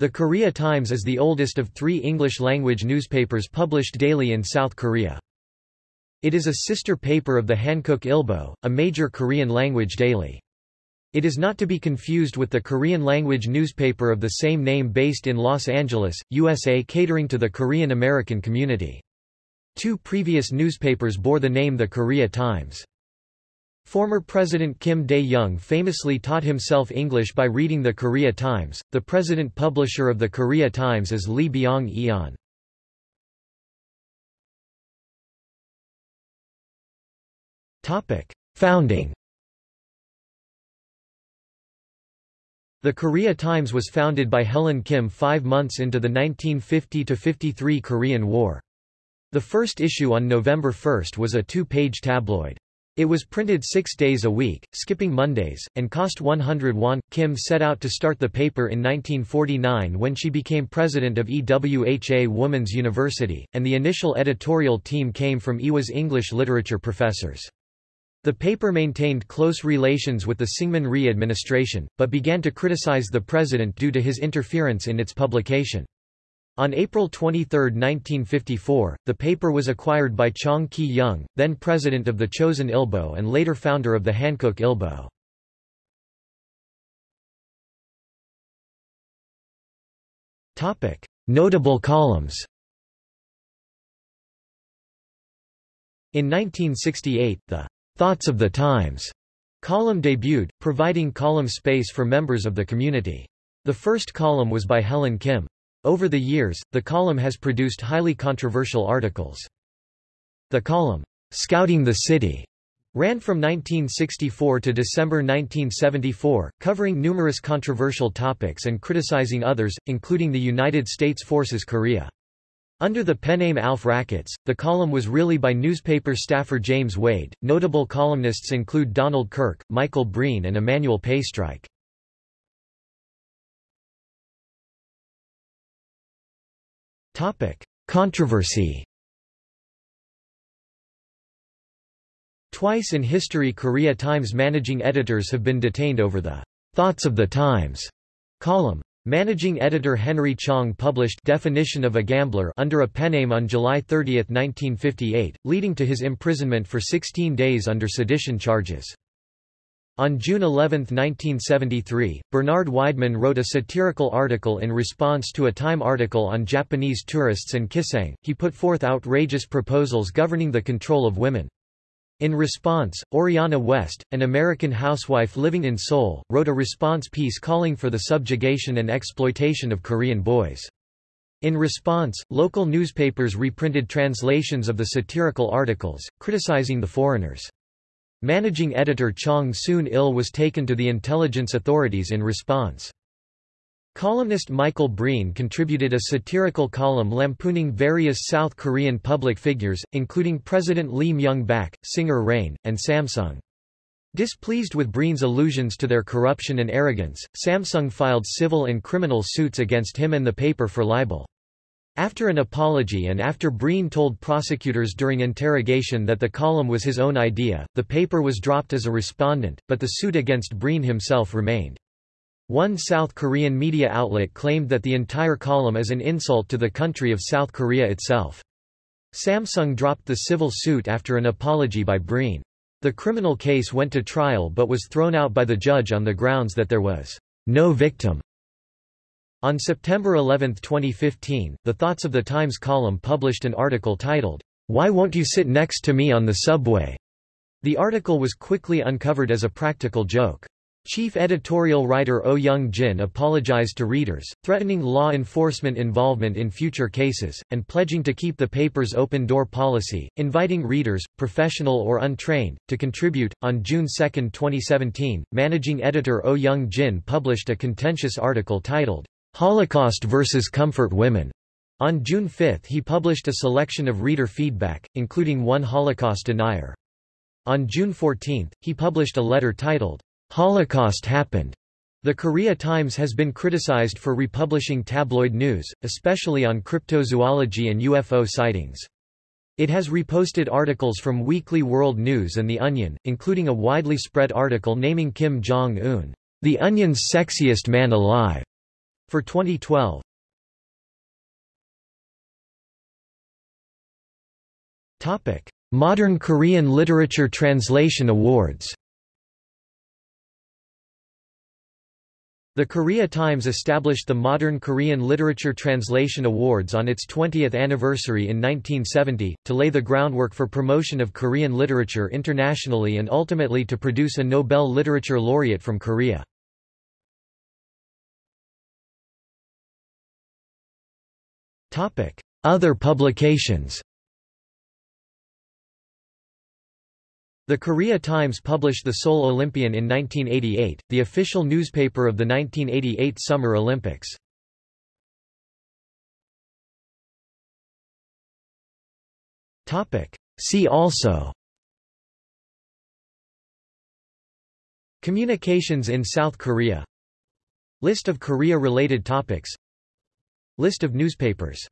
The Korea Times is the oldest of three English-language newspapers published daily in South Korea. It is a sister paper of the Hankook Ilbo, a major Korean-language daily. It is not to be confused with the Korean-language newspaper of the same name based in Los Angeles, USA catering to the Korean-American community. Two previous newspapers bore the name the Korea Times. Former President Kim Dae-jung famously taught himself English by reading the Korea Times. The president publisher of the Korea Times is Lee Byung-eun. Founding The Korea Times was founded by Helen Kim five months into the 1950–53 Korean War. The first issue on November 1 was a two-page tabloid. It was printed six days a week, skipping Mondays, and cost 100 won. Kim set out to start the paper in 1949 when she became president of EWHA Women's University, and the initial editorial team came from Ewha's English literature professors. The paper maintained close relations with the Syngman Rhee administration, but began to criticize the president due to his interference in its publication. On April 23, 1954, the paper was acquired by Chong Ki-young, then president of the Chosun Ilbo and later founder of the Hankook Ilbo. Notable columns In 1968, the Thoughts of the Times column debuted, providing column space for members of the community. The first column was by Helen Kim. Over the years, the column has produced highly controversial articles. The column, Scouting the City, ran from 1964 to December 1974, covering numerous controversial topics and criticizing others, including the United States Forces Korea. Under the penname Alf Rackets, the column was really by newspaper staffer James Wade. Notable columnists include Donald Kirk, Michael Breen, and Emanuel Pastreich. Controversy. Twice in history Korea Times managing editors have been detained over the Thoughts of the Times column. Managing editor Henry Chong published Definition of a Gambler under a penname on July 30, 1958, leading to his imprisonment for 16 days under sedition charges. On June 11, 1973, Bernard Weidman wrote a satirical article in response to a Time article on Japanese tourists and kisaeng. He put forth outrageous proposals governing the control of women. In response, Oriana West, an American housewife living in Seoul, wrote a response piece calling for the subjugation and exploitation of Korean boys. In response, local newspapers reprinted translations of the satirical articles, criticizing the foreigners. Managing editor Chong Soon-il was taken to the intelligence authorities in response. Columnist Michael Breen contributed a satirical column lampooning various South Korean public figures, including President Lee Myung-bak, singer Rain, and Samsung. Displeased with Breen's allusions to their corruption and arrogance, Samsung filed civil and criminal suits against him and the paper for libel. After an apology and after Breen told prosecutors during interrogation that the column was his own idea, the paper was dropped as a respondent, but the suit against Breen himself remained. One South Korean media outlet claimed that the entire column is an insult to the country of South Korea itself. Samsung dropped the civil suit after an apology by Breen. The criminal case went to trial but was thrown out by the judge on the grounds that there was no victim. On September 11, 2015, the Thoughts of the Times column published an article titled, Why Won't You Sit Next to Me on the Subway? The article was quickly uncovered as a practical joke. Chief editorial writer Oh Young-jin apologized to readers, threatening law enforcement involvement in future cases, and pledging to keep the paper's open-door policy, inviting readers, professional or untrained, to contribute. On June 2, 2017, managing editor Oh Young-jin published a contentious article titled, Holocaust versus Comfort Women. On June 5 he published a selection of reader feedback, including one Holocaust denier. On June 14, he published a letter titled, Holocaust happened. The Korea Times has been criticized for republishing tabloid news, especially on cryptozoology and UFO sightings. It has reposted articles from Weekly World News and The Onion, including a widely spread article naming Kim Jong-un, the Onion's sexiest man alive. For 2012 Modern Korean Literature Translation Awards The Korea Times established the Modern Korean Literature Translation Awards on its 20th anniversary in 1970, to lay the groundwork for promotion of Korean literature internationally and ultimately to produce a Nobel Literature Laureate from Korea. Other publications. The Korea Times published the Seoul Olympian in 1988, the official newspaper of the 1988 Summer Olympics. See also. Communications in South Korea. List of Korea-related topics List of newspapers